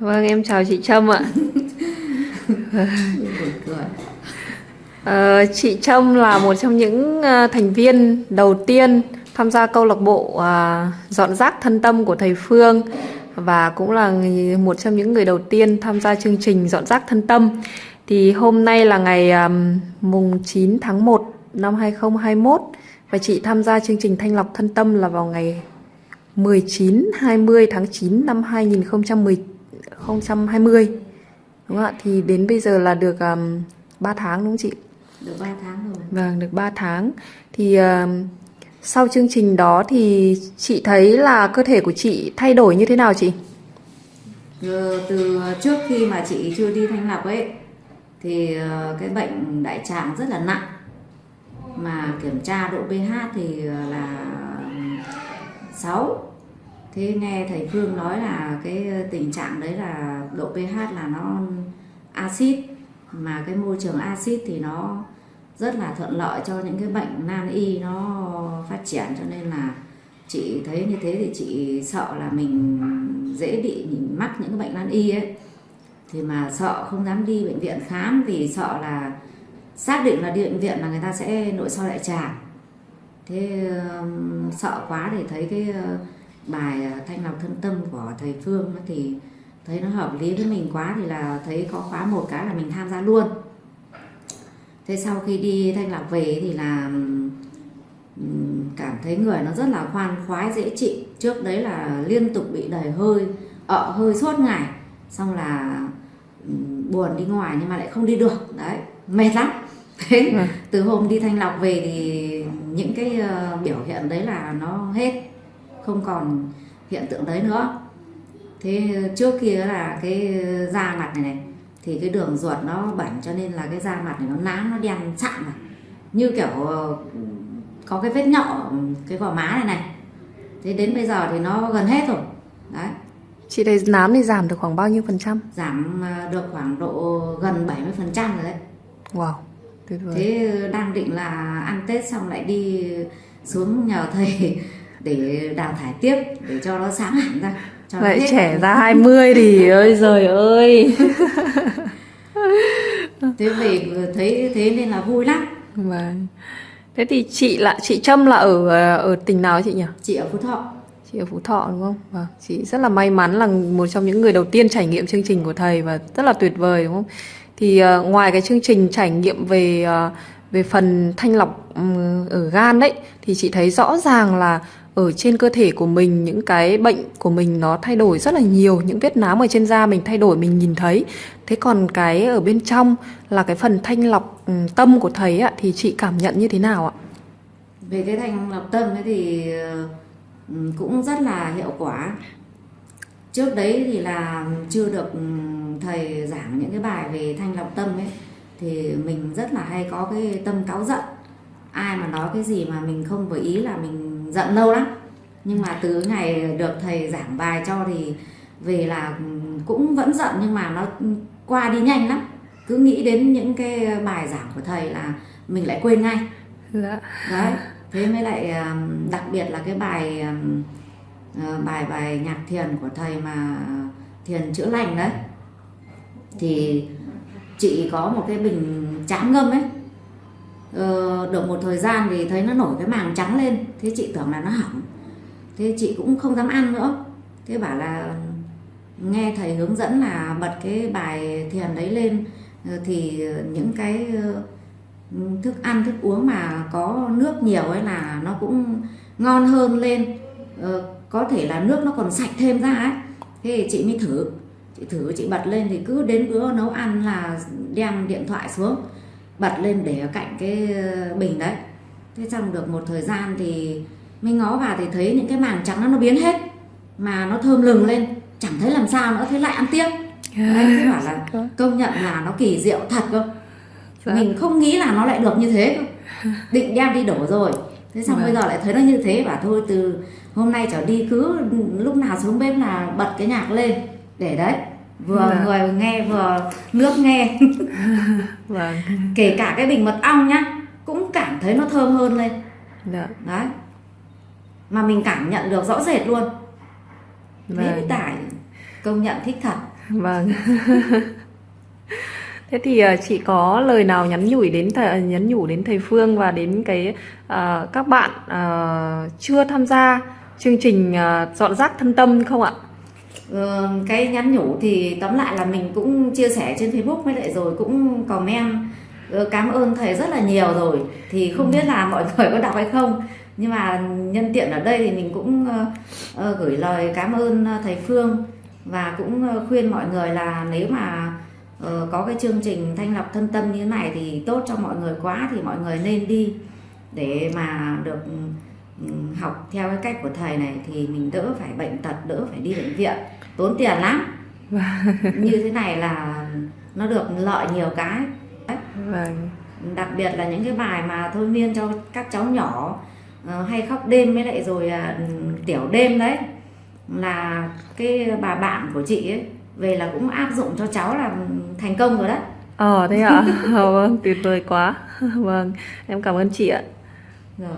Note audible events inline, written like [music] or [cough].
Vâng, em chào chị Trâm ạ. Ờ, chị Trâm là một trong những ờ, thành viên đầu tiên tham gia câu lạc bộ ờ, dọn rác thân tâm của thầy Phương và cũng là một trong những người đầu tiên tham gia chương trình dọn rác thân tâm. Thì hôm nay là ngày ờm, mùng 9 tháng 1 năm 2021 và chị tham gia chương trình thanh lọc thân tâm là vào ngày 19 20 tháng 9 năm 2010 2020. Đúng không ạ? Thì đến bây giờ là được um, 3 tháng đúng không chị? được 3 tháng rồi Vâng, được 3 tháng. Thì um, sau chương trình đó thì chị thấy là cơ thể của chị thay đổi như thế nào chị? Ờ, từ trước khi mà chị chưa đi thanh lọc ấy thì ờ, cái bệnh đại tràng rất là nặng mà kiểm tra độ pH thì ờ, là 6 thế nghe thầy Phương nói là cái ờ, tình trạng đấy là độ pH là nó axit mà cái môi trường axit thì nó rất là thuận lợi cho những cái bệnh nan y nó phát triển cho nên là chị thấy như thế thì chị sợ là mình dễ bị mắc những cái bệnh nan y ấy. Thì mà sợ không dám đi bệnh viện khám vì sợ là xác định là đi bệnh viện là người ta sẽ nội soi đại tràng. Thế um, sợ quá để thấy cái uh, bài uh, thanh lọc thân tâm của thầy Phương thì thấy nó hợp lý với mình quá thì là thấy có khóa một cái là mình tham gia luôn. Thế sau khi đi thanh lọc về thì là cảm thấy người nó rất là khoan khoái dễ chịu. Trước đấy là liên tục bị đầy hơi ợ hơi suốt ngày. Xong là buồn đi ngoài nhưng mà lại không đi được. Đấy mệt lắm. Thế Vâng. từ hôm đi thanh lọc về thì những cái ờ, biểu hiện đấy là nó hết không còn hiện tượng đấy nữa. Thế trước kia là cái da mặt này này thì cái đường ruột nó bẩn cho nên là cái da mặt này nó nám nó đen sạm này như kiểu ờ, có cái vết nhọ cái gò má này này. Thế đến bây giờ thì nó gần hết rồi. Đấy. Chị thấy nám thì giảm được khoảng bao nhiêu phần trăm? giảm ờ, được khoảng độ gần 70 phần trăm rồi đấy. Wow, tuyệt vời. thế đang định là ăn tết xong lại đi xuống nhờ thầy để đào thải tiếp để cho nó sáng hẳn ra cho hết. trẻ ra 20 thì [laughs] ơi giời ơi. thế về thấy thế nên là vui lắm Vâng. Thế thì chị là chị Trâm là ở ở tỉnh nào chị nhỉ? chị ở phú thọ Chị ở Phú Thọ đúng không? Vâng, chị rất là may mắn là một trong những người đầu tiên trải nghiệm chương trình của thầy và rất là tuyệt vời đúng không? Thì ờ, ngoài cái chương trình trải nghiệm về ờ, về phần thanh lọc ở gan đấy thì chị thấy rõ ràng là ở trên cơ thể của mình những cái bệnh của mình nó thay đổi rất là nhiều, những vết nám ở trên da mình thay đổi mình nhìn thấy. Thế còn cái ở bên trong là cái phần thanh lọc tâm của thầy ạ thì chị cảm nhận như thế nào ạ? về cái thanh lọc tâm ấy thì ờ, cũng rất là hiệu quả trước đấy thì là chưa được thầy giảng những cái bài về thanh lọc tâm ấy thì mình rất là hay có cái tâm cáu giận. Ai mà nói cái gì mà mình không vừa ý là mình giận lâu lắm. Nhưng mà từ ngày được thầy giảng bài cho thì về là cũng vẫn giận nhưng mà nó qua đi nhanh lắm. Cứ nghĩ đến những cái bài giảng của thầy là mình lại quên ngay. Dạ. đấy thế mới lại đặc biệt là cái bài ờ, bài bài nhạc thiền của thầy mà thiền chữa lành đấy. Thì chị có một cái bình chám ngâm ấy. Ờ, được một thời gian thì thấy nó nổi cái màng trắng lên. Thế chị tưởng là nó hỏng. Thế chị cũng không dám ăn nữa. Thế bảo là nghe thầy hướng dẫn là bật cái bài thiền đấy lên ờ, thì những cái ờ, thức ăn thức uống mà có nước nhiều ấy là nó cũng ngon hơn lên. Ờ, có thể là nước nó còn sạch thêm ra ấy. Thế thì chị mới thử chị thử chị bật lên thì cứ đến bữa nấu ăn là đem điện thoại xuống bật lên để ở cạnh cái ờ, bình đấy. Thế trong được một thời gian thì mình ngó vào thì thấy những cái màng trắng nó nó biến hết mà nó thơm lừng lên. Chẳng thấy làm sao nữa thế lại ăn tiếp. Đấy thế bảo là công nhận là nó kỳ diệu thật cơ. Mình không nghĩ là nó lại được như thế cơ. Định đem đi đổ rồi. Thế xong Vâng. bây giờ lại thấy nó như thế bảo thôi từ hôm nay trở đi cứ lúc nào xuống bếp là bật cái nhạc lên để đấy vừa Dạ. người nghe vừa nước nghe [laughs] Vâng. kể cả cái bình mật ong nhá cũng cảm thấy nó thơm hơn lên Dạ. đấy mà mình cảm nhận được rõ rệt luôn thế Vâng. mới tải công nhận thích thật Vâng. [laughs] Thế thì ờ, chị có lời nào nhắn nhủ đến thầy, nhắn nhủ đến thầy Phương và đến cái ờ, các bạn ờ, chưa tham gia chương trình ờ, dọn rác thân tâm không ạ? Cái nhắn nhủ thì tóm lại là mình cũng chia sẻ trên Facebook với lại rồi cũng comment cảm ơn thầy rất là nhiều rồi. Thì không biết là mọi [laughs] người có đọc hay không. Nhưng mà nhân tiện ở đây thì mình cũng gửi lời cảm ơn thầy Phương và cũng khuyên mọi người là nếu mà ờ, có cái chương trình thanh lọc thân tâm như thế này thì tốt cho mọi người quá thì mọi người nên đi để mà được học theo cái cách của thầy này thì mình đỡ phải bệnh tật đỡ phải đi bệnh viện tốn tiền lắm như thế này là nó được lợi nhiều cái Đấy. Vâng. đặc biệt là những cái bài mà thôi miên cho các cháu nhỏ ờ, hay khóc đêm với lại rồi à, tiểu đêm đấy là cái bà bạn của chị ấy về là cũng áp dụng cho cháu là thành công rồi đấy Ờ thế ạ? [laughs] Vâng, tuyệt vời quá. [laughs] Vâng, em cảm ơn chị ạ. rồi